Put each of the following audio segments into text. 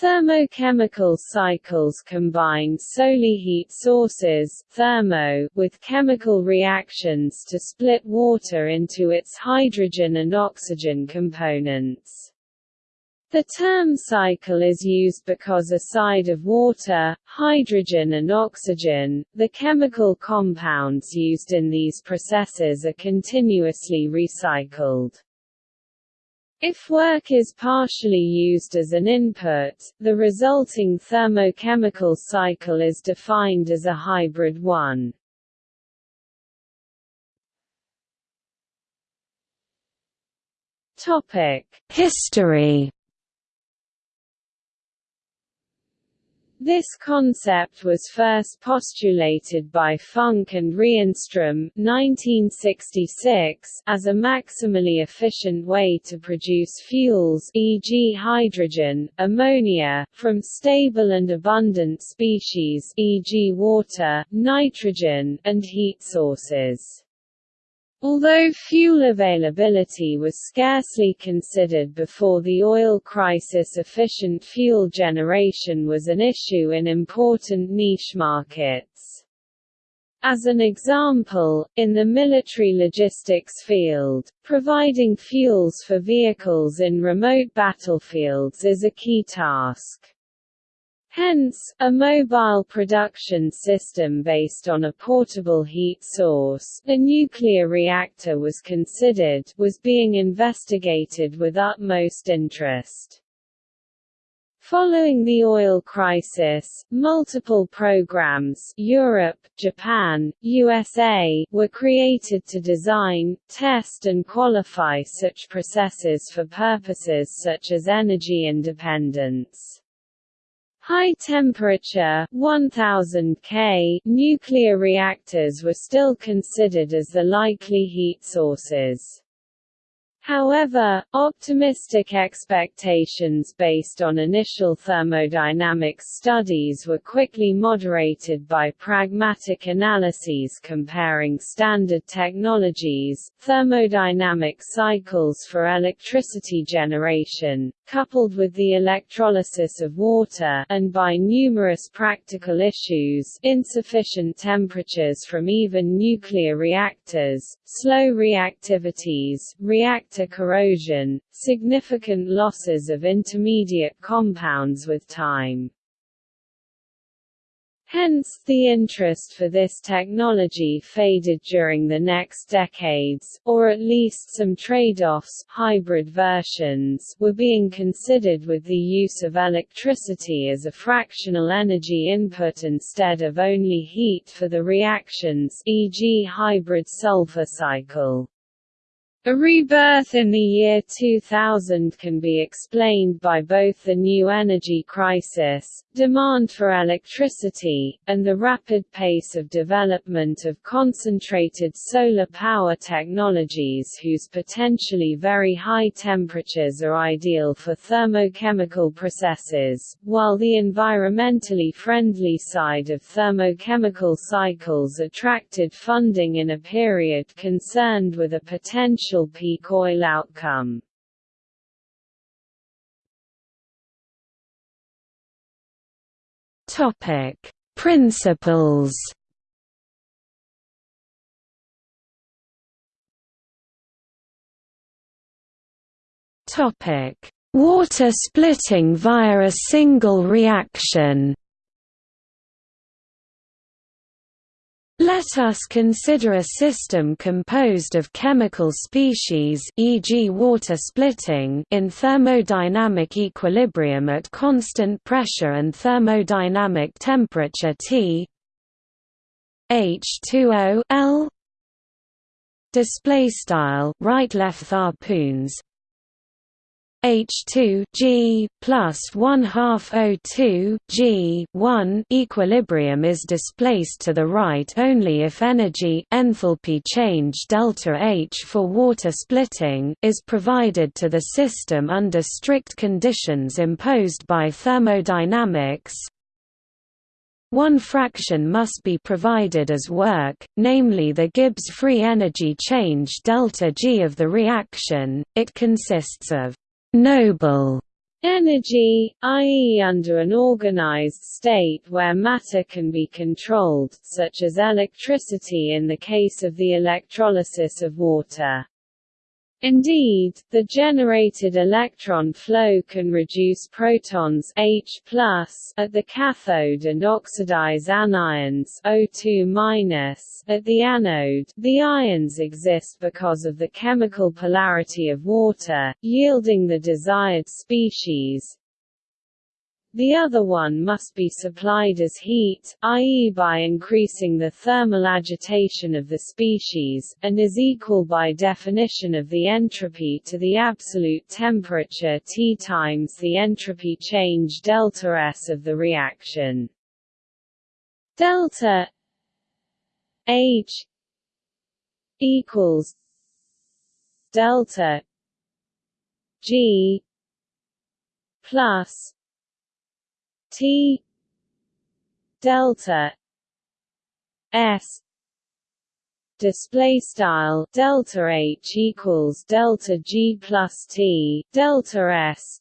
Thermochemical cycles combine solely heat sources thermo with chemical reactions to split water into its hydrogen and oxygen components. The term cycle is used because aside of water, hydrogen and oxygen, the chemical compounds used in these processes are continuously recycled. If work is partially used as an input, the resulting thermochemical cycle is defined as a hybrid one. History This concept was first postulated by Funk and Reinstrom 1966 as a maximally efficient way to produce fuels e.g. hydrogen, ammonia, from stable and abundant species e.g. water, nitrogen, and heat sources. Although fuel availability was scarcely considered before the oil crisis efficient fuel generation was an issue in important niche markets. As an example, in the military logistics field, providing fuels for vehicles in remote battlefields is a key task. Hence, a mobile production system based on a portable heat source a nuclear reactor was considered was being investigated with utmost interest. Following the oil crisis, multiple programs Europe, Japan, USA were created to design, test and qualify such processes for purposes such as energy independence. High-temperature 1000 K nuclear reactors were still considered as the likely heat sources. However, optimistic expectations based on initial thermodynamics studies were quickly moderated by pragmatic analyses comparing standard technologies, thermodynamic cycles for electricity generation, coupled with the electrolysis of water and by numerous practical issues insufficient temperatures from even nuclear reactors, slow reactivities, reactor corrosion, significant losses of intermediate compounds with time. Hence, the interest for this technology faded during the next decades, or at least some trade-offs hybrid versions were being considered with the use of electricity as a fractional energy input instead of only heat for the reactions e.g. hybrid sulfur cycle. A rebirth in the year 2000 can be explained by both the new energy crisis, demand for electricity, and the rapid pace of development of concentrated solar power technologies whose potentially very high temperatures are ideal for thermochemical processes, while the environmentally friendly side of thermochemical cycles attracted funding in a period concerned with a potential potential peak oil outcome. Topic: Principles. Topic: Water splitting via a single reaction. Let us consider a system composed of chemical species e.g. water splitting in thermodynamic equilibrium at constant pressure and thermodynamic temperature T H2O L display style right left harpoons H2 G plus 1 half O2 G 1 equilibrium is displaced to the right only if energy enthalpy change delta H for water splitting is provided to the system under strict conditions imposed by thermodynamics. One fraction must be provided as work, namely the Gibbs free energy change delta G of the reaction. It consists of noble Energy, i.e. under an organized state where matter can be controlled, such as electricity in the case of the electrolysis of water. Indeed, the generated electron flow can reduce protons H at the cathode and oxidize anions O2 at the anode. The ions exist because of the chemical polarity of water, yielding the desired species, the other one must be supplied as heat, i.e. by increasing the thermal agitation of the species, and is equal by definition of the entropy to the absolute temperature T times the entropy change delta S of the reaction. Delta H equals delta G plus T delta S display style delta H equals delta G plus T delta S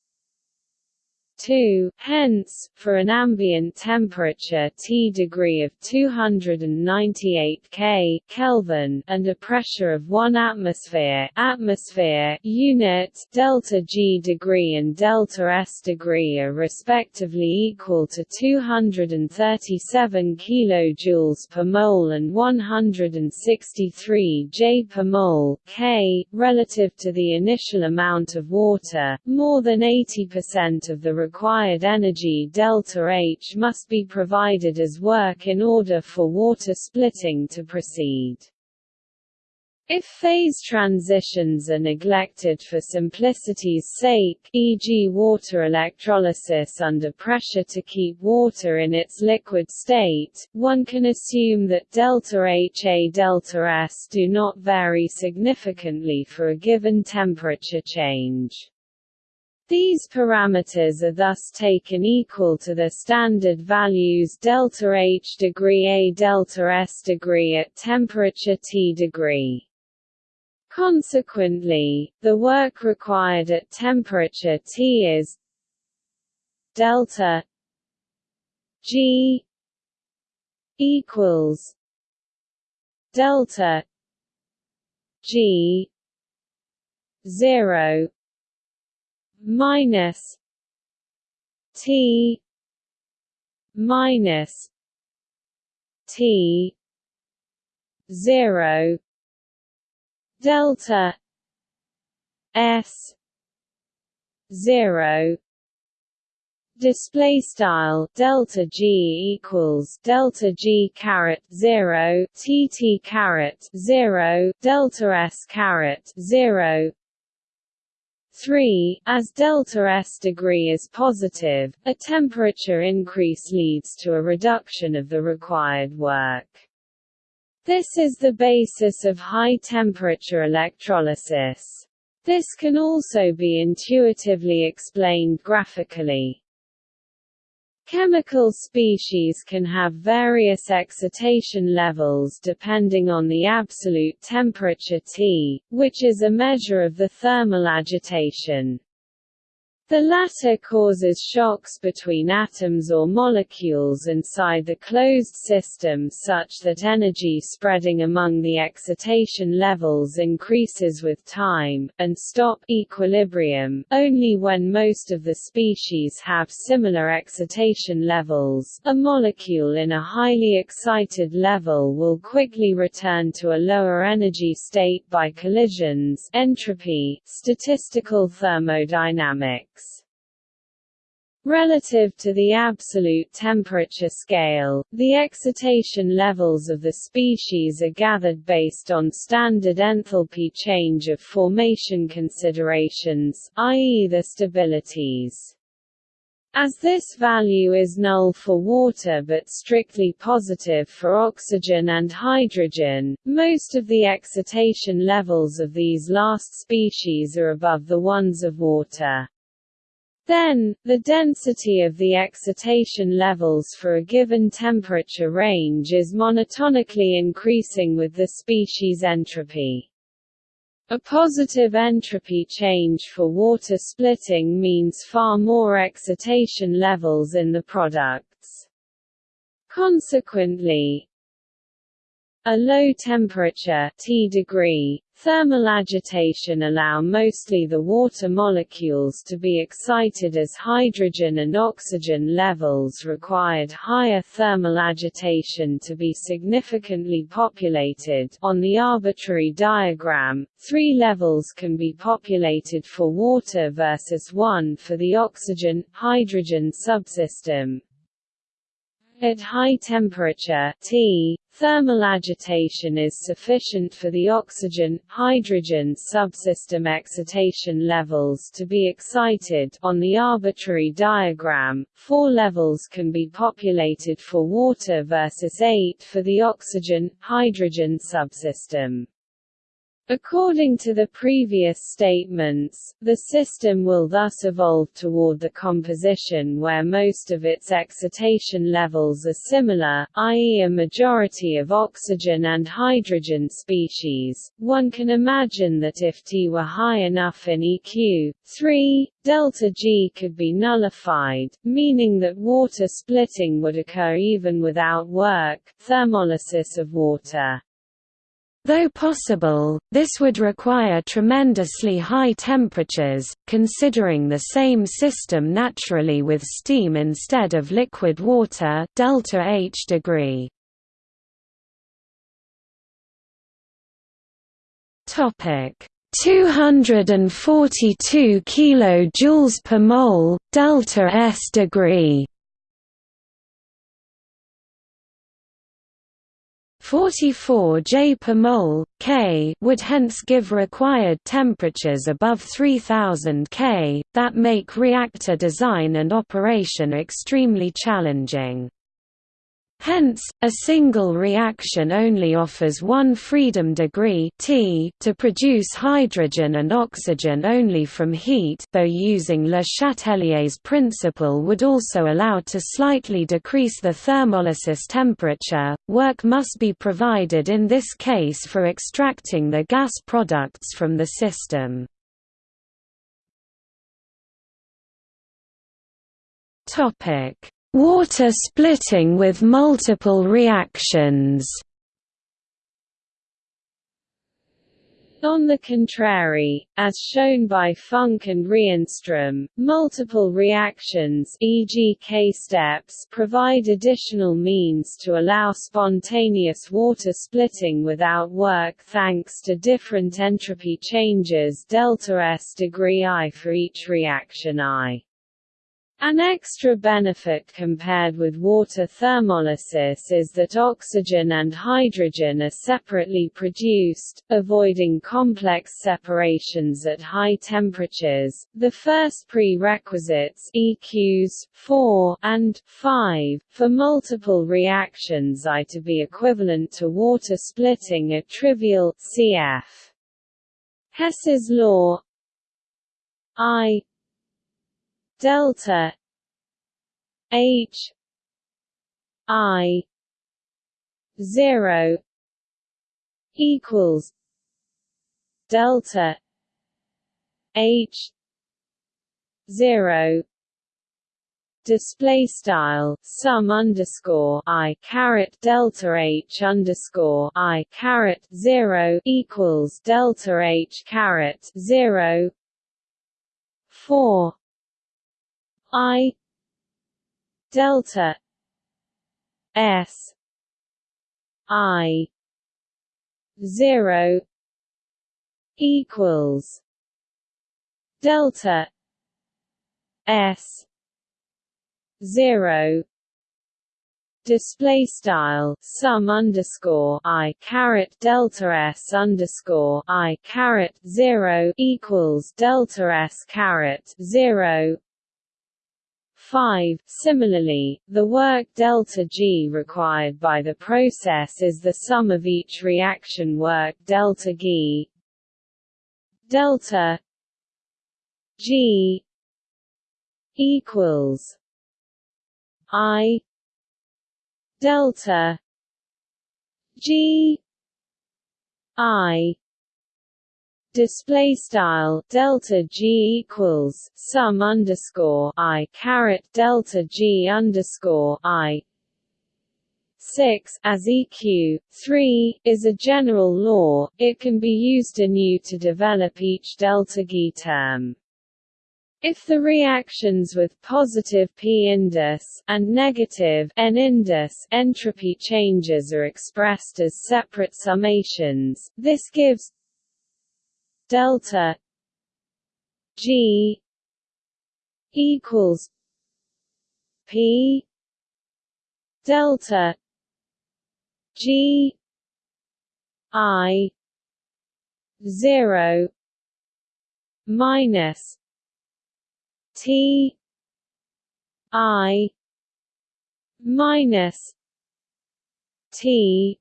2, hence, for an ambient temperature T degree of 298 K Kelvin and a pressure of 1 atmosphere atmosphere unit delta G degree and delta S degree are respectively equal to 237 kilojoules per mole and 163 J per mole K relative to the initial amount of water more than 80% of the required energy delta H must be provided as work in order for water splitting to proceed. If phase transitions are neglected for simplicity's sake e.g. water electrolysis under pressure to keep water in its liquid state, one can assume that delta H A delta S do not vary significantly for a given temperature change. These parameters are thus taken equal to the standard values delta H degree A delta S degree at temperature T degree. Consequently, the work required at temperature T is delta G equals delta G 0 minus T minus T zero delta S zero. Display style delta g equals delta g caret 0 tt caret 0 delta s caret 0 3. As delta S degree is positive, a temperature increase leads to a reduction of the required work. This is the basis of high-temperature electrolysis. This can also be intuitively explained graphically. Chemical species can have various excitation levels depending on the absolute temperature T, which is a measure of the thermal agitation. The latter causes shocks between atoms or molecules inside the closed system such that energy spreading among the excitation levels increases with time, and stop equilibrium only when most of the species have similar excitation levels. A molecule in a highly excited level will quickly return to a lower energy state by collisions entropy, statistical thermodynamics. Relative to the absolute temperature scale, the excitation levels of the species are gathered based on standard enthalpy change of formation considerations, i.e. the stabilities. As this value is null for water but strictly positive for oxygen and hydrogen, most of the excitation levels of these last species are above the ones of water. Then, the density of the excitation levels for a given temperature range is monotonically increasing with the species entropy. A positive entropy change for water splitting means far more excitation levels in the products. Consequently, a low temperature T degree thermal agitation allow mostly the water molecules to be excited as hydrogen and oxygen levels required higher thermal agitation to be significantly populated on the arbitrary diagram, three levels can be populated for water versus one for the oxygen-hydrogen subsystem. At high temperature T, thermal agitation is sufficient for the oxygen-hydrogen subsystem excitation levels to be excited on the arbitrary diagram, four levels can be populated for water versus eight for the oxygen-hydrogen subsystem. According to the previous statements, the system will thus evolve toward the composition where most of its excitation levels are similar, i.e. a majority of oxygen and hydrogen species. One can imagine that if T were high enough in EQ, 3, delta G could be nullified, meaning that water splitting would occur even without work, thermolysis of water. Though possible, this would require tremendously high temperatures, considering the same system naturally with steam instead of liquid water delta H degree. Topic 242 kilojoules per mole delta S degree 44 J per mole, K would hence give required temperatures above 3000 K, that make reactor design and operation extremely challenging. Hence, a single reaction only offers one freedom degree T to produce hydrogen and oxygen only from heat though using Le Chatelier's principle would also allow to slightly decrease the thermolysis temperature. Work must be provided in this case for extracting the gas products from the system. Topic Water splitting with multiple reactions On the contrary, as shown by Funk and Reinstrom, multiple reactions e.g. K-steps provide additional means to allow spontaneous water splitting without work thanks to different entropy changes delta S degree I for each reaction I. An extra benefit compared with water thermolysis is that oxygen and hydrogen are separately produced, avoiding complex separations at high temperatures. The first prerequisites EQs 4 and 5 for multiple reactions I to be equivalent to water splitting at trivial cf. Hess's law I delta H I zero equals delta H zero display style sum underscore i caret delta h underscore i caret zero equals delta h caret zero four I delta S I zero equals delta S zero display style sum underscore i caret delta s underscore i caret zero equals delta s caret zero 5. Similarly, the work delta G required by the process is the sum of each reaction work delta G delta G equals I delta G I display style delta g equals sum underscore i caret delta g underscore i. 6 as eq 3 is a general law it can be used anew to develop each delta g term. If the reactions with positive p-indus and negative n-indus entropy changes are expressed as separate summations, this gives delta g equals p delta g i 0 minus T I minus T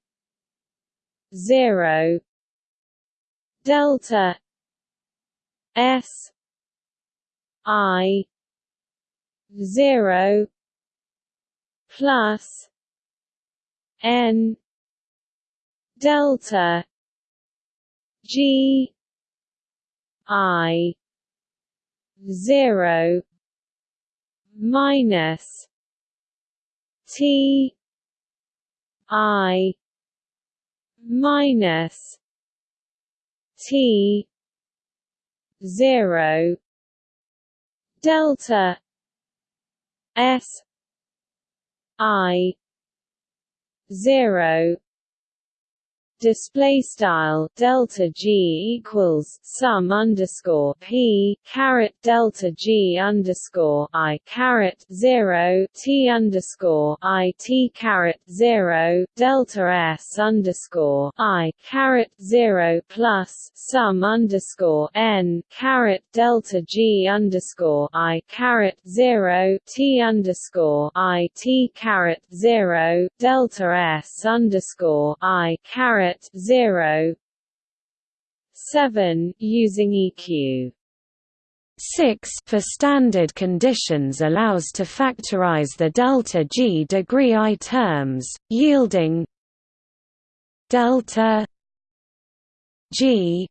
zero delta. S. I. Zero. Plus. N. Delta. G. I. Zero. Minus. T. I. Minus T zero delta S I zero display style delta g equals sum underscore p caret delta g underscore i caret zero t underscore i t caret zero delta s underscore i caret zero plus sum underscore n caret delta g underscore i caret zero t underscore i t caret zero delta s underscore i caret 0 7 using EQ 6 for standard conditions allows to factorize the delta G degree I terms, yielding delta G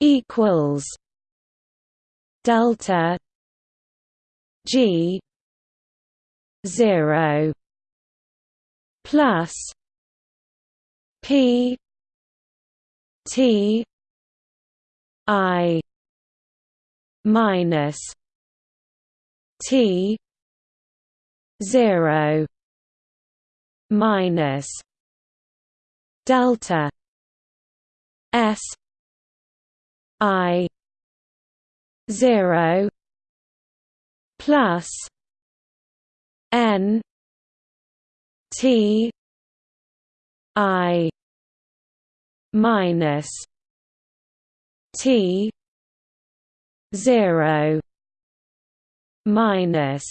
equals delta G 0 plus P T I minus T zero minus delta S I zero plus N T I minus T zero minus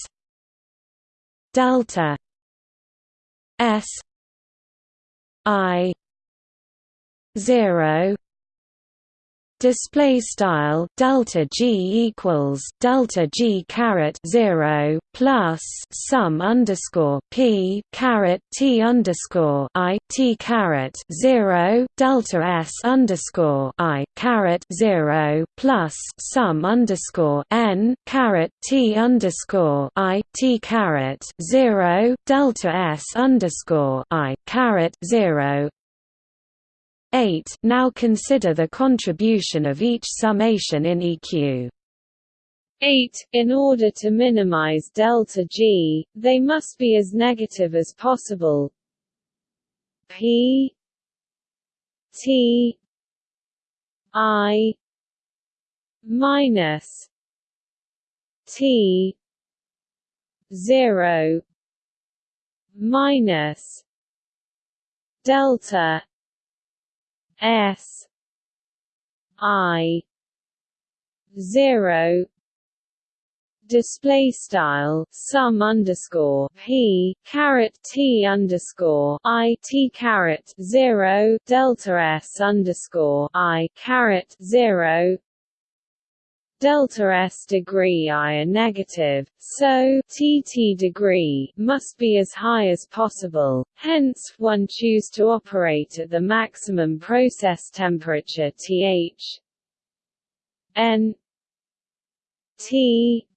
delta S I zero display style delta g equals delta g caret 0 plus sum underscore p caret t underscore i t caret 0 delta s underscore i caret 0 plus sum underscore n caret t underscore i t caret 0 delta s underscore i caret 0 8 Now consider the contribution of each summation in EQ. 8. In order to minimize delta G, they must be as negative as possible. P T I minus T zero minus delta S I zero display style sum underscore p caret t underscore i t caret zero delta s underscore i caret zero delta S degree I are negative, so Tt degree must be as high as possible, hence, one choose to operate at the maximum process temperature Th N T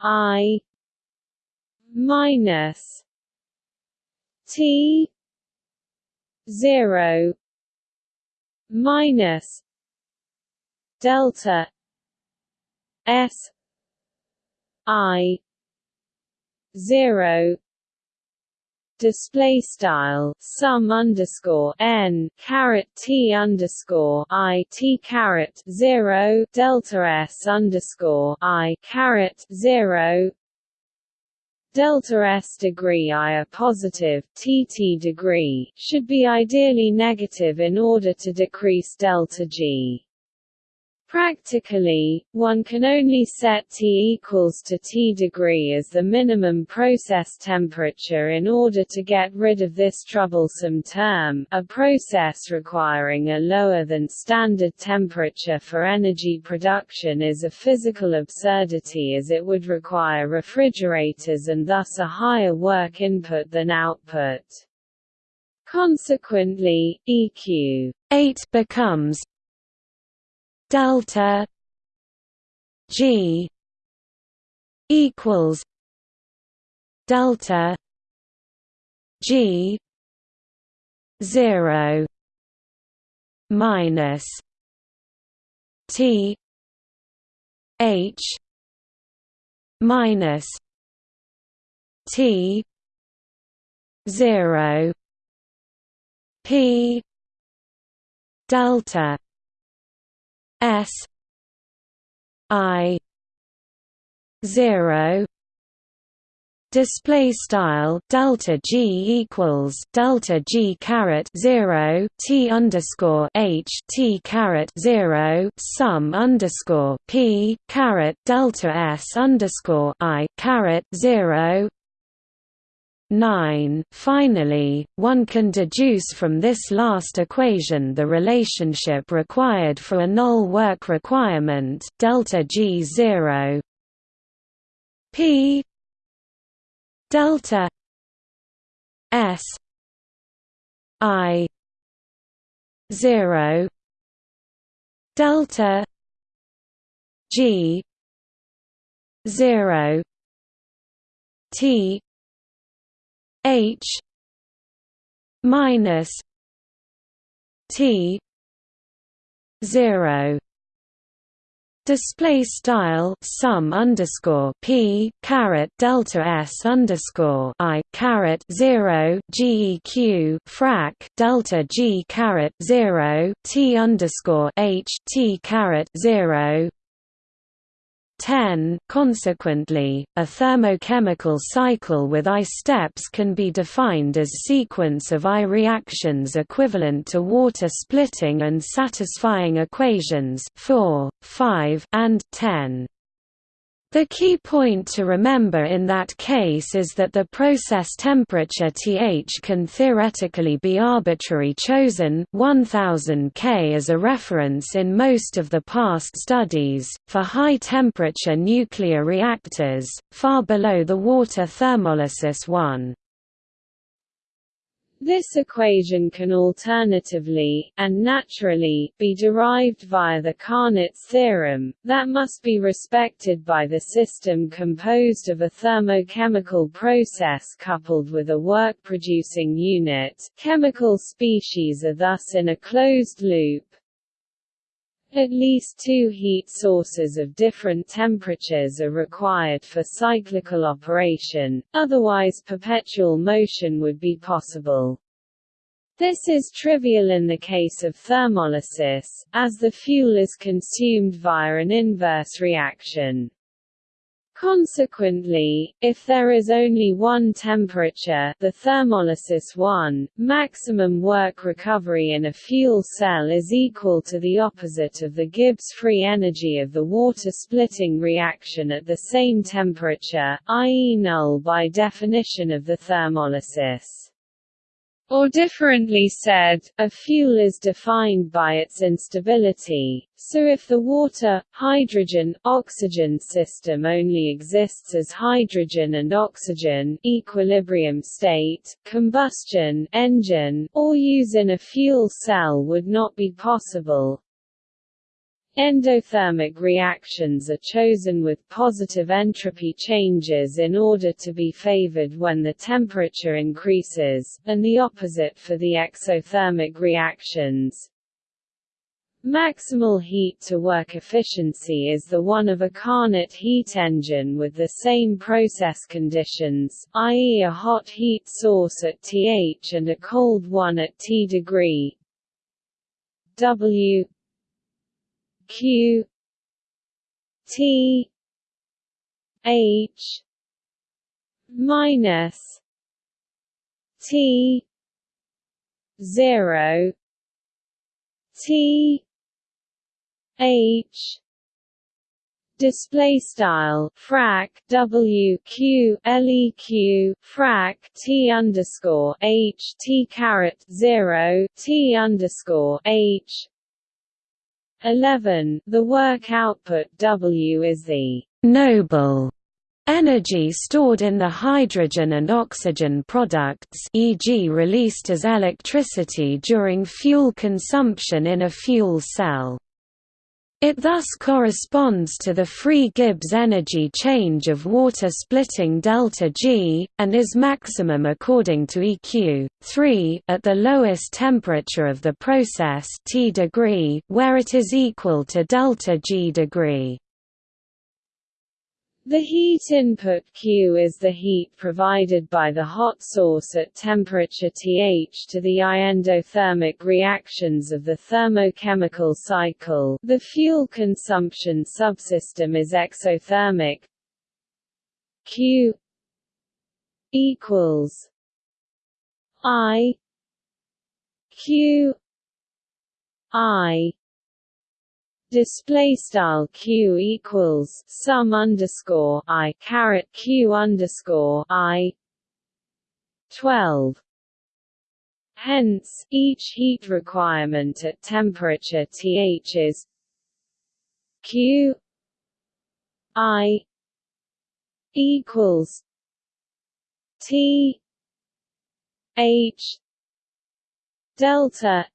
I minus T zero minus delta S I zero display style sum underscore n caret t underscore i t caret zero delta s underscore i caret zero delta s degree i a positive tt degree should be ideally negative in order to decrease delta g. Practically, one can only set T equals to T degree as the minimum process temperature in order to get rid of this troublesome term. A process requiring a lower than standard temperature for energy production is a physical absurdity as it would require refrigerators and thus a higher work input than output. Consequently, EQ 8 becomes delta G equals delta G zero minus T H minus T zero P delta S I zero display style delta g equals delta g caret 0 t underscore h t caret 0 sum underscore p caret delta s underscore i caret 0 9. Finally, one can deduce from this last equation the relationship required for a null work requirement delta G 0 P. Delta S. I. 0 delta G. 0 T H minus T zero. Display style sum underscore p caret delta s underscore i caret zero geq frac delta g caret zero t underscore h t caret zero 10. Consequently, a thermochemical cycle with I steps can be defined as sequence of I reactions equivalent to water splitting and satisfying equations 4, 5, and 10. The key point to remember in that case is that the process temperature Th can theoretically be arbitrary chosen 1000 K as a reference in most of the past studies, for high-temperature nuclear reactors, far below the water thermolysis 1. This equation can alternatively, and naturally, be derived via the Carnot's theorem, that must be respected by the system composed of a thermochemical process coupled with a work-producing unit. Chemical species are thus in a closed loop, at least two heat sources of different temperatures are required for cyclical operation, otherwise perpetual motion would be possible. This is trivial in the case of thermolysis, as the fuel is consumed via an inverse reaction. Consequently, if there is only one temperature the thermolysis 1, maximum work recovery in a fuel cell is equal to the opposite of the Gibbs free energy of the water-splitting reaction at the same temperature, i.e. null by definition of the thermolysis. Or differently said, a fuel is defined by its instability, so if the water, hydrogen, oxygen system only exists as hydrogen and oxygen equilibrium state, combustion engine, or use in a fuel cell would not be possible, Endothermic reactions are chosen with positive entropy changes in order to be favored when the temperature increases, and the opposite for the exothermic reactions. Maximal heat-to-work efficiency is the one of a Carnot heat engine with the same process conditions, i.e. a hot heat source at Th and a cold one at T degree W Q T H minus T zero T H. Display style frac W Q LEQ frac T underscore H T caret zero T underscore H 11. The work output W is the «noble» energy stored in the hydrogen and oxygen products e.g. released as electricity during fuel consumption in a fuel cell. It thus corresponds to the free Gibbs energy change of water splitting delta G, and is maximum according to EQ 3 at the lowest temperature of the process T degree, where it is equal to delta G degree. The heat input Q is the heat provided by the hot source at temperature Th to the endothermic reactions of the thermochemical cycle. The fuel consumption subsystem is exothermic. Q equals I Q I display style q equals sum underscore i caret q underscore i 12 Hence, each heat requirement at temperature Th is Q I equals T H delta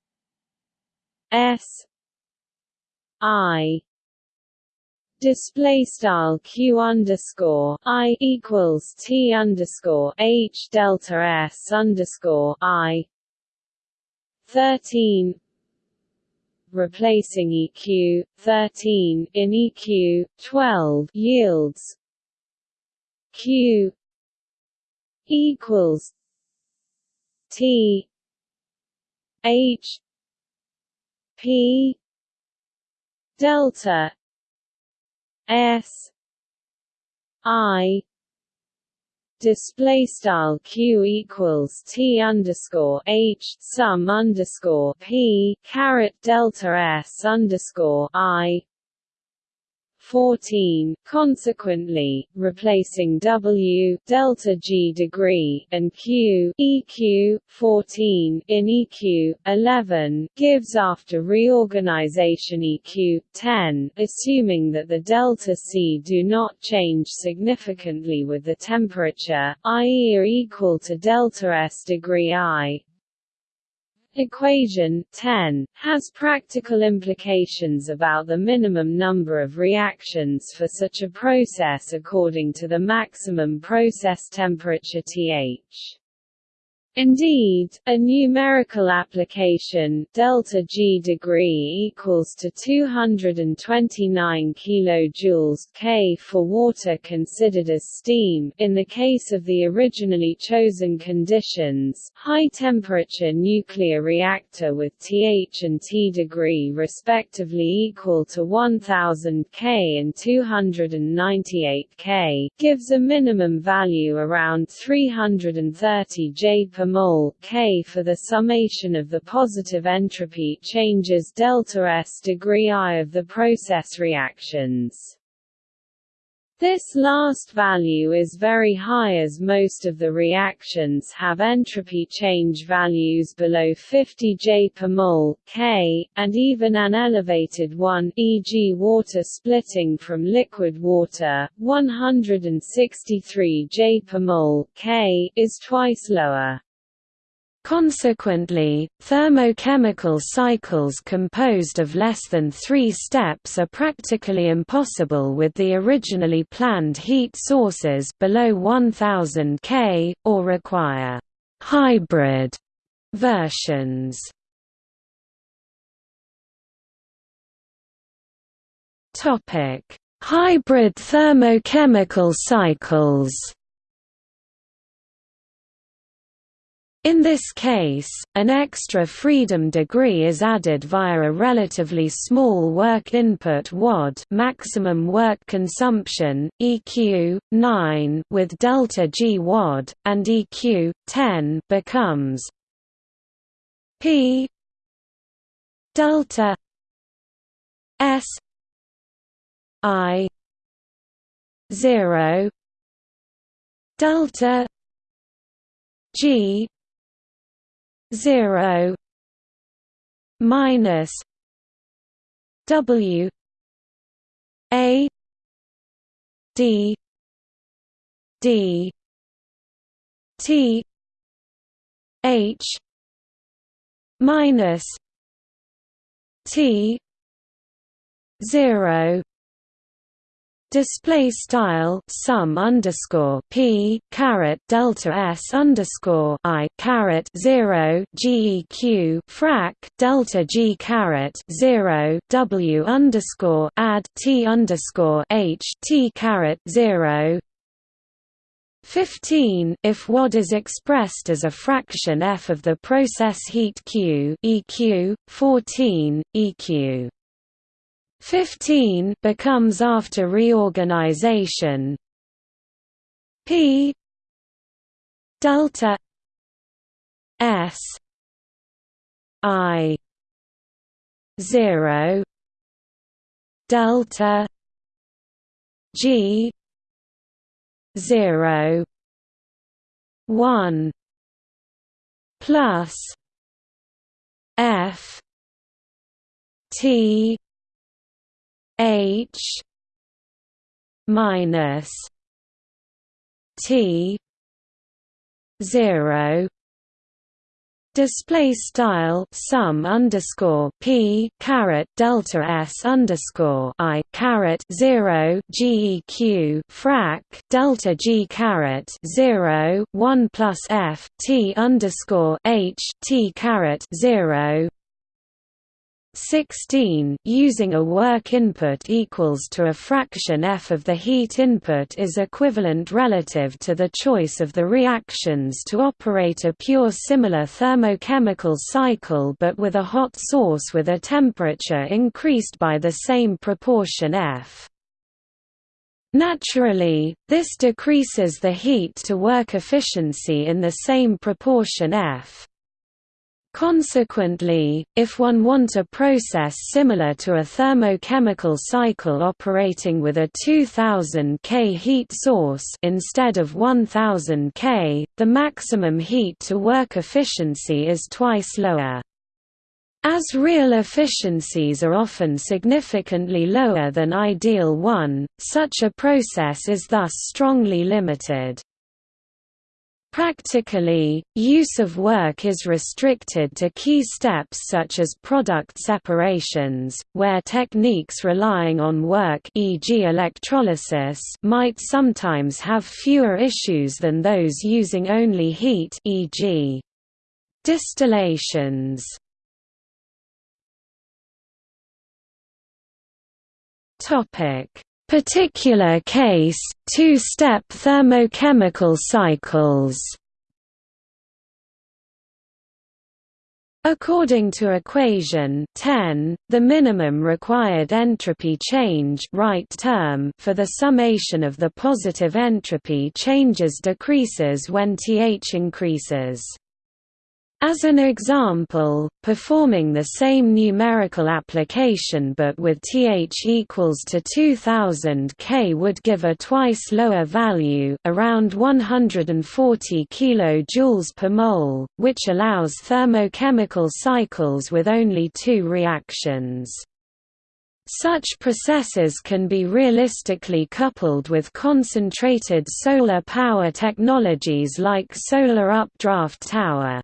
S I display style q underscore i equals t underscore h delta s underscore i 13 replacing eq 13 in eq 12 yields q equals t h p delta. S. I. Display style q equals t underscore h sum underscore p caret delta s underscore i 14, consequently, replacing W delta G degree and Q EQ 14 in EQ 11 gives after reorganization EQ 10, assuming that the delta C do not change significantly with the temperature, i.e. are equal to delta S degree I, Equation 10 has practical implications about the minimum number of reactions for such a process according to the maximum process temperature Th. Indeed, a numerical application delta G degree equals to 229 kilojoules K for water considered as steam. In the case of the originally chosen conditions, high temperature nuclear reactor with Th and T degree respectively equal to 1000 K and 298 K gives a minimum value around 330 J per per mole K for the summation of the positive entropy changes delta S degree I of the process reactions. This last value is very high as most of the reactions have entropy change values below 50 J per mole K, and even an elevated one e.g. water splitting from liquid water, 163 J per mole K, is twice lower. Consequently, thermochemical cycles composed of less than three steps are practically impossible with the originally planned heat sources below 1000 K, or require «hybrid» versions. Hybrid thermochemical cycles In this case, an extra freedom degree is added via a relatively small work input WOD maximum work consumption, EQ, 9 with delta G WOD, and EQ, 10 becomes P delta S I 0 delta G zero minus W A D D T H minus T zero display style sum underscore p caret delta s underscore i caret zero geq frac delta g caret zero w underscore add t underscore h t caret zero. 15 if WAD is expressed as a fraction f of the process heat q eq 14 eq 15 becomes after reorganization. P delta S I 0 delta G 0 1 plus F T H minus T zero. Display style sum underscore p caret delta s underscore i caret zero geq frac delta g caret zero one plus f t underscore h t caret zero 16 using a work input equals to a fraction f of the heat input is equivalent relative to the choice of the reactions to operate a pure similar thermochemical cycle but with a hot source with a temperature increased by the same proportion f. Naturally, this decreases the heat to work efficiency in the same proportion f. Consequently, if one want a process similar to a thermochemical cycle operating with a 2000 K heat source instead of 1000 K, the maximum heat to work efficiency is twice lower. As real efficiencies are often significantly lower than ideal one, such a process is thus strongly limited. Practically, use of work is restricted to key steps such as product separations, where techniques relying on work e.g. electrolysis might sometimes have fewer issues than those using only heat e.g. distillations. Topic particular case, two-step thermochemical cycles According to equation 10, the minimum required entropy change right term for the summation of the positive entropy changes decreases when Th increases. As an example, performing the same numerical application but with Th equals to 2000 K would give a twice lower value around 140 kJ per mole, which allows thermochemical cycles with only two reactions. Such processes can be realistically coupled with concentrated solar power technologies like solar updraft tower.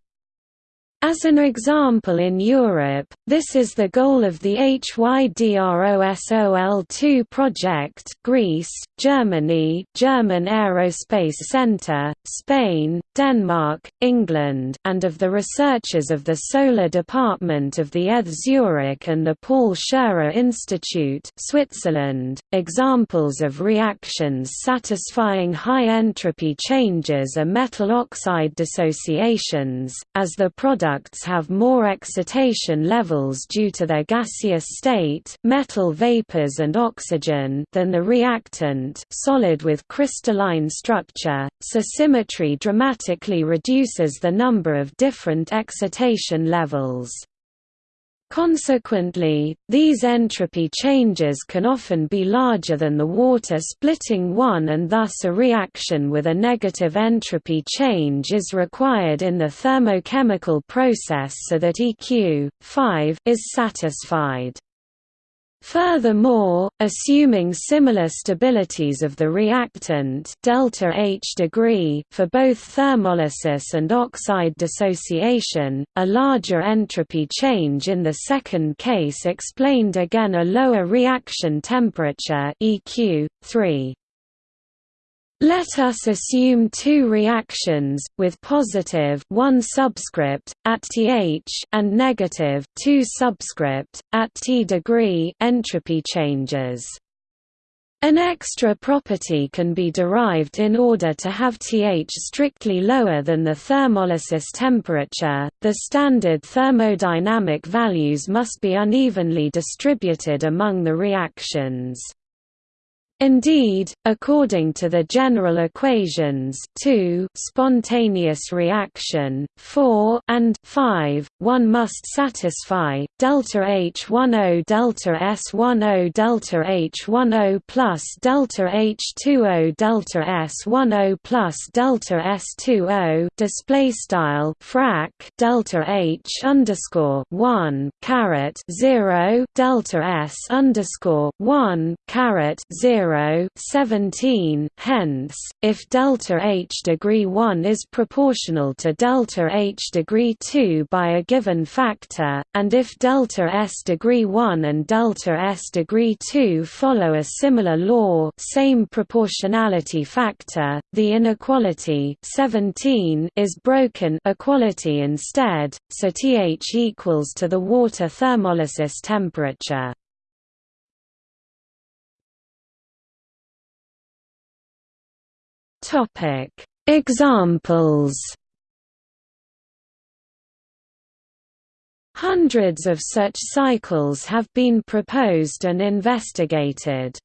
As an example in Europe, this is the goal of the HYDROSOL2 project Greece, Germany German Aerospace Centre, Spain, Denmark, England and of the researchers of the Solar Department of the ETH Zurich and the Paul Scherrer Institute Switzerland. Examples of reactions satisfying high entropy changes are metal oxide dissociations, as the product products have more excitation levels due to their gaseous state metal vapors and oxygen than the reactant solid with crystalline structure, so symmetry dramatically reduces the number of different excitation levels. Consequently, these entropy changes can often be larger than the water splitting one and thus a reaction with a negative entropy change is required in the thermochemical process so that EQ 5 is satisfied. Furthermore, assuming similar stabilities of the reactant delta H degree for both thermolysis and oxide dissociation, a larger entropy change in the second case explained again a lower reaction temperature EQ 3. Let us assume two reactions, with positive 1 subscript, at Th and negative 2 subscript, at T degree entropy changes. An extra property can be derived in order to have Th strictly lower than the thermolysis temperature. The standard thermodynamic values must be unevenly distributed among the reactions. Indeed, according to the general equations 2 spontaneous reaction, 4 and 5, one must satisfy delta H10 delta S10 delta H10 plus delta H20 delta S10 plus delta S20 display style frac delta H underscore 1 caret 0 delta S underscore 1 caret 0 0 17 hence if delta h degree 1 is proportional to delta h degree 2 by a given factor and if delta s degree 1 and delta s degree 2 follow a similar law same proportionality factor the inequality 17 is broken equality instead so th equals to the water thermolysis temperature Topic: Examples. Hundreds of such cycles have been proposed and investigated.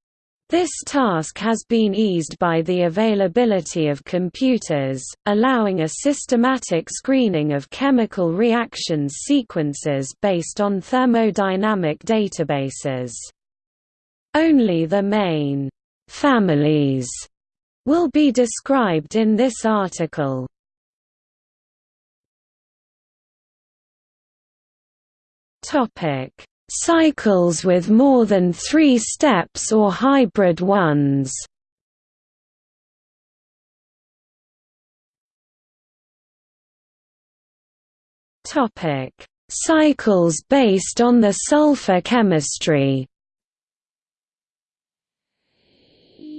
This task has been eased by the availability of computers, allowing a systematic screening of chemical reactions sequences based on thermodynamic databases. Only the main families will be described in this article. Topic: Cycles with more than 3 steps or hybrid ones. Topic: Cycles based on the sulfur chemistry.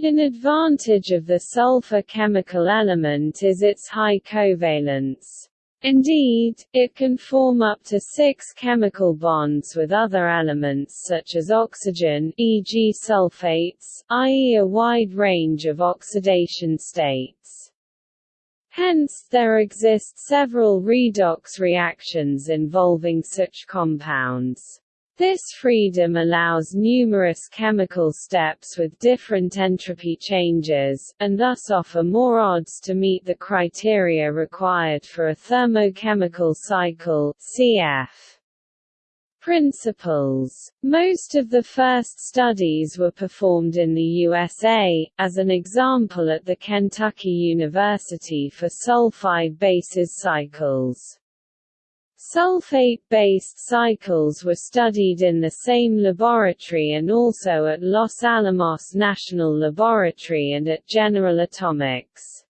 An advantage of the sulfur chemical element is its high covalence. Indeed, it can form up to six chemical bonds with other elements such as oxygen e.g. sulfates, i.e. a wide range of oxidation states. Hence, there exist several redox reactions involving such compounds. This freedom allows numerous chemical steps with different entropy changes, and thus offer more odds to meet the criteria required for a thermochemical cycle CF. Principles Most of the first studies were performed in the USA, as an example at the Kentucky University for sulfide bases cycles. Sulfate-based cycles were studied in the same laboratory and also at Los Alamos National Laboratory and at General Atomics.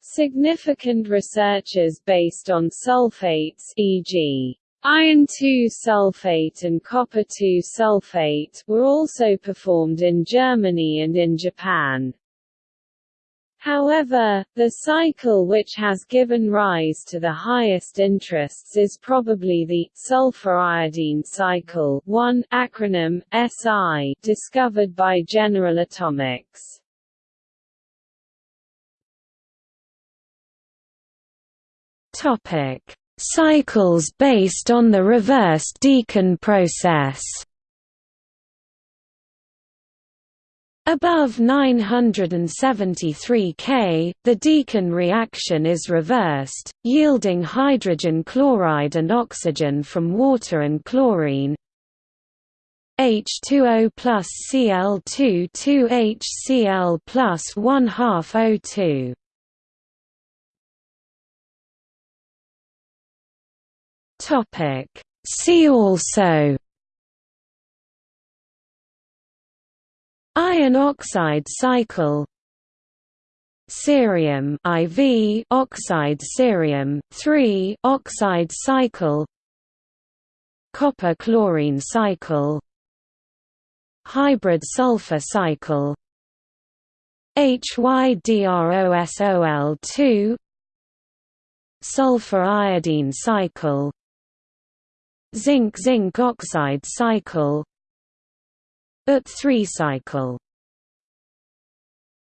Significant researches based on sulfates e.g. Iron 2 sulfate and copper 2 sulfate were also performed in Germany and in Japan. However, the cycle which has given rise to the highest interests is probably the sulfur iodine cycle 1 acronym, SI, discovered by General Atomics. Cycles based on the reverse Deacon process. Above 973 K, the Deacon reaction is reversed, yielding hydrogen chloride and oxygen from water and chlorine H2O plus Cl2 2HCl plus 1 half O2. See also Iron oxide cycle. Cerium IV oxide cerium 3 oxide cycle. Copper chlorine cycle. Hybrid sulfur cycle. HYDROSOL2 Sulfur iodine cycle. Zinc zinc oxide cycle ut 3 cycle